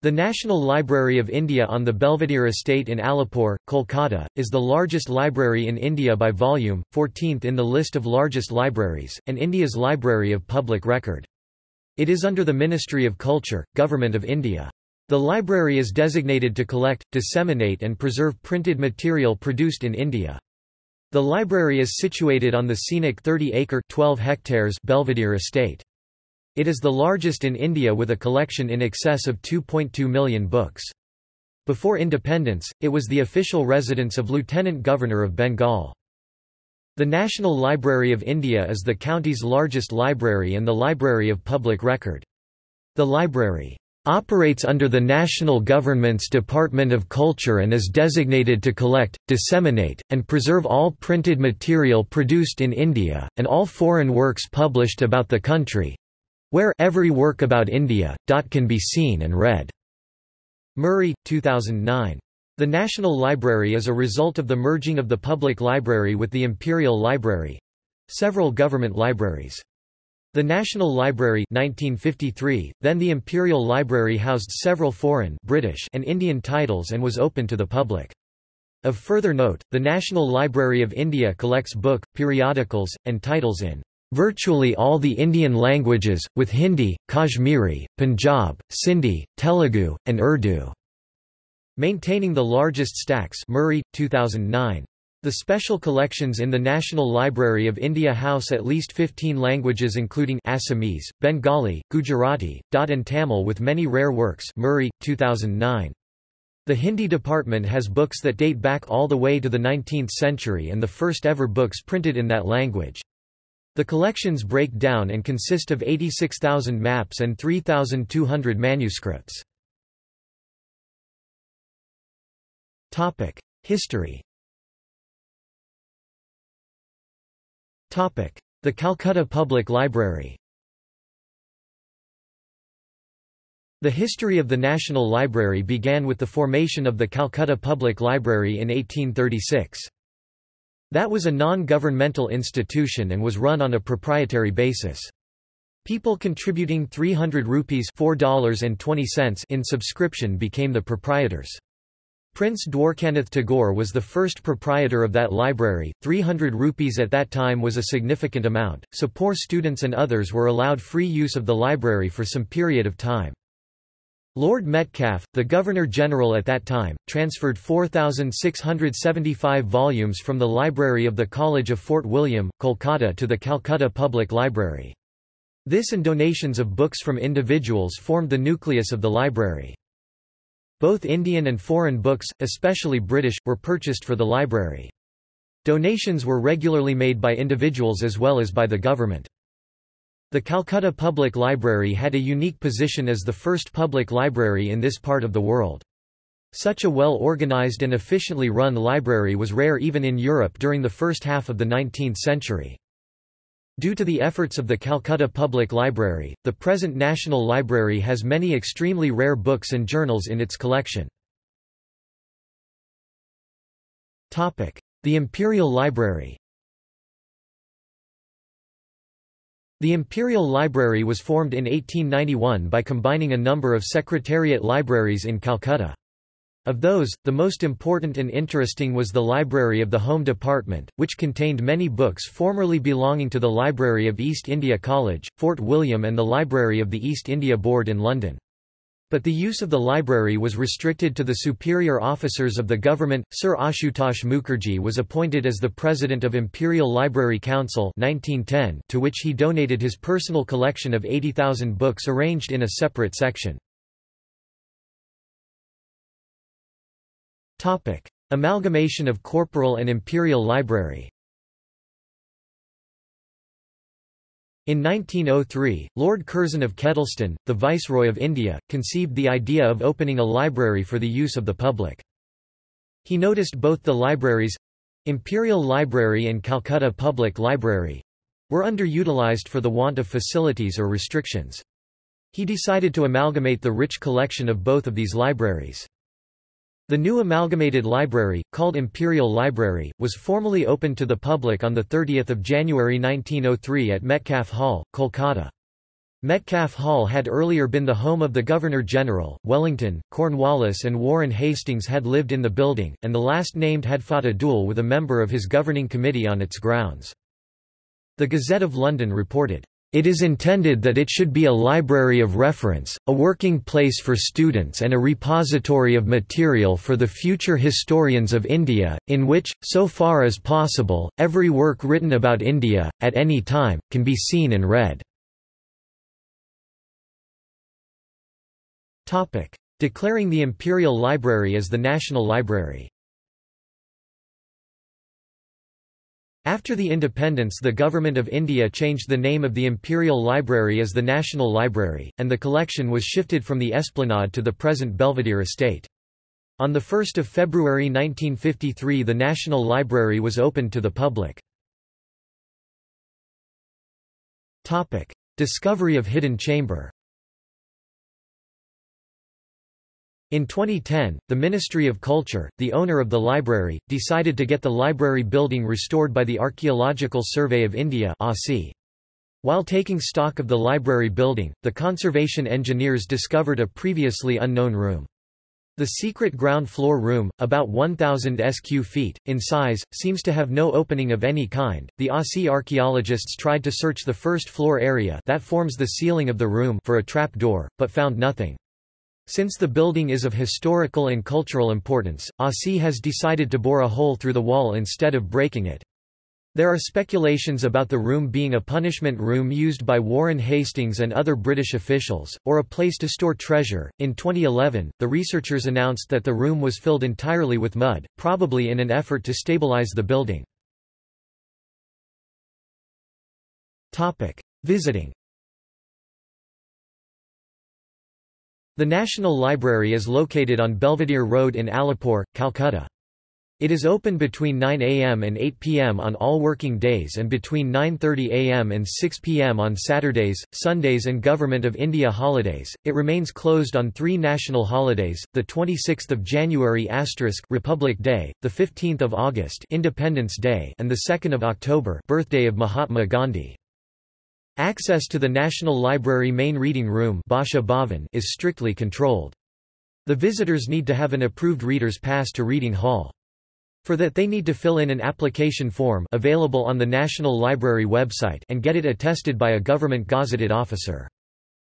The National Library of India on the Belvedere Estate in Alipore, Kolkata, is the largest library in India by volume, 14th in the list of largest libraries, and India's library of public record. It is under the Ministry of Culture, Government of India. The library is designated to collect, disseminate and preserve printed material produced in India. The library is situated on the scenic 30-acre hectares Belvedere Estate. It is the largest in India with a collection in excess of 2.2 million books. Before independence, it was the official residence of Lieutenant Governor of Bengal. The National Library of India is the county's largest library and the library of public record. The library operates under the national government's Department of Culture and is designated to collect, disseminate, and preserve all printed material produced in India, and all foreign works published about the country, where every work about India. can be seen and read. Murray, 2009. The National Library is a result of the merging of the Public Library with the Imperial Library several government libraries. The National Library 1953, then the Imperial Library housed several foreign British and Indian titles and was open to the public. Of further note, the National Library of India collects book, periodicals, and titles in virtually all the Indian languages, with Hindi, Kashmiri, Punjab, Sindhi, Telugu, and Urdu. Maintaining the largest stacks Murray, 2009. The special collections in the National Library of India house at least 15 languages including Assamese, Bengali, Gujarati, Daud and Tamil with many rare works Murray, 2009. The Hindi department has books that date back all the way to the 19th century and the first ever books printed in that language. The collections break down and consist of 86,000 maps and 3,200 manuscripts. History The Calcutta Public Library The history of the National Library began with the formation of the Calcutta Public Library in 1836. That was a non-governmental institution and was run on a proprietary basis. People contributing 300 rupees $4.20 in subscription became the proprietors. Prince Dwarkanath Tagore was the first proprietor of that library. 300 rupees at that time was a significant amount, so poor students and others were allowed free use of the library for some period of time. Lord Metcalfe, the Governor-General at that time, transferred 4,675 volumes from the library of the College of Fort William, Kolkata to the Calcutta Public Library. This and donations of books from individuals formed the nucleus of the library. Both Indian and foreign books, especially British, were purchased for the library. Donations were regularly made by individuals as well as by the government. The Calcutta Public Library had a unique position as the first public library in this part of the world. Such a well-organized and efficiently run library was rare even in Europe during the first half of the 19th century. Due to the efforts of the Calcutta Public Library, the present National Library has many extremely rare books and journals in its collection. The Imperial Library The Imperial Library was formed in 1891 by combining a number of secretariat libraries in Calcutta. Of those, the most important and interesting was the Library of the Home Department, which contained many books formerly belonging to the Library of East India College, Fort William and the Library of the East India Board in London. But the use of the library was restricted to the superior officers of the government. Sir Ashutosh Mukherjee was appointed as the president of Imperial Library Council 1910, to which he donated his personal collection of 80,000 books arranged in a separate section. Topic: Amalgamation of Corporal and Imperial Library. In 1903, Lord Curzon of Kedleston, the Viceroy of India, conceived the idea of opening a library for the use of the public. He noticed both the libraries—Imperial Library and Calcutta Public Library—were underutilized for the want of facilities or restrictions. He decided to amalgamate the rich collection of both of these libraries. The new amalgamated library, called Imperial Library, was formally opened to the public on 30 January 1903 at Metcalfe Hall, Kolkata. Metcalfe Hall had earlier been the home of the Governor-General. Wellington, Cornwallis and Warren Hastings had lived in the building, and the last named had fought a duel with a member of his governing committee on its grounds. The Gazette of London reported, "...it is intended that it should be a library of reference, a working place for students and a repository of material for the future historians of India, in which, so far as possible, every work written about India, at any time, can be seen and read." Declaring the Imperial Library as the National Library. After the independence the Government of India changed the name of the Imperial Library as the National Library, and the collection was shifted from the Esplanade to the present Belvedere estate. On 1 February 1953 the National Library was opened to the public. Discovery of hidden chamber In 2010, the Ministry of Culture, the owner of the library, decided to get the library building restored by the Archaeological Survey of India While taking stock of the library building, the conservation engineers discovered a previously unknown room. The secret ground floor room, about 1,000 sq feet, in size, seems to have no opening of any kind. The ASI archaeologists tried to search the first floor area that forms the ceiling of the room for a trap door, but found nothing. Since the building is of historical and cultural importance, ASI has decided to bore a hole through the wall instead of breaking it. There are speculations about the room being a punishment room used by Warren Hastings and other British officials, or a place to store treasure. In 2011, the researchers announced that the room was filled entirely with mud, probably in an effort to stabilize the building. Topic: Visiting The National Library is located on Belvedere Road in Alipore, Calcutta. It is open between 9 am and 8 pm on all working days and between 9:30 am and 6 pm on Saturdays, Sundays and Government of India holidays. It remains closed on 3 national holidays: the 26th of January Republic Day, the 15th of August Independence Day, and the 2nd of October birthday of Mahatma Gandhi. Access to the National Library main reading room is strictly controlled. The visitors need to have an approved reader's pass to Reading Hall. For that they need to fill in an application form available on the National Library website and get it attested by a government gazetted officer.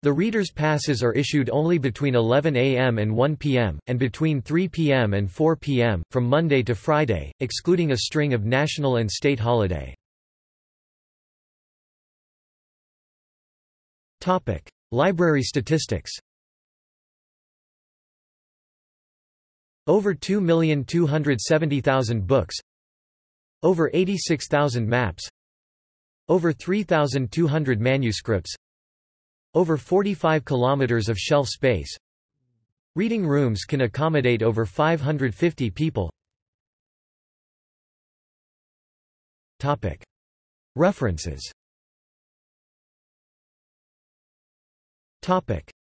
The reader's passes are issued only between 11 a.m. and 1 p.m., and between 3 p.m. and 4 p.m., from Monday to Friday, excluding a string of national and state holiday. Topic: Library statistics. Over 2,270,000 books. Over 86,000 maps. Over 3,200 manuscripts. Over 45 kilometers of shelf space. Reading rooms can accommodate over 550 people. Topic: References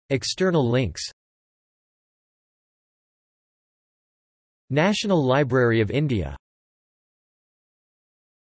External links. National Library of India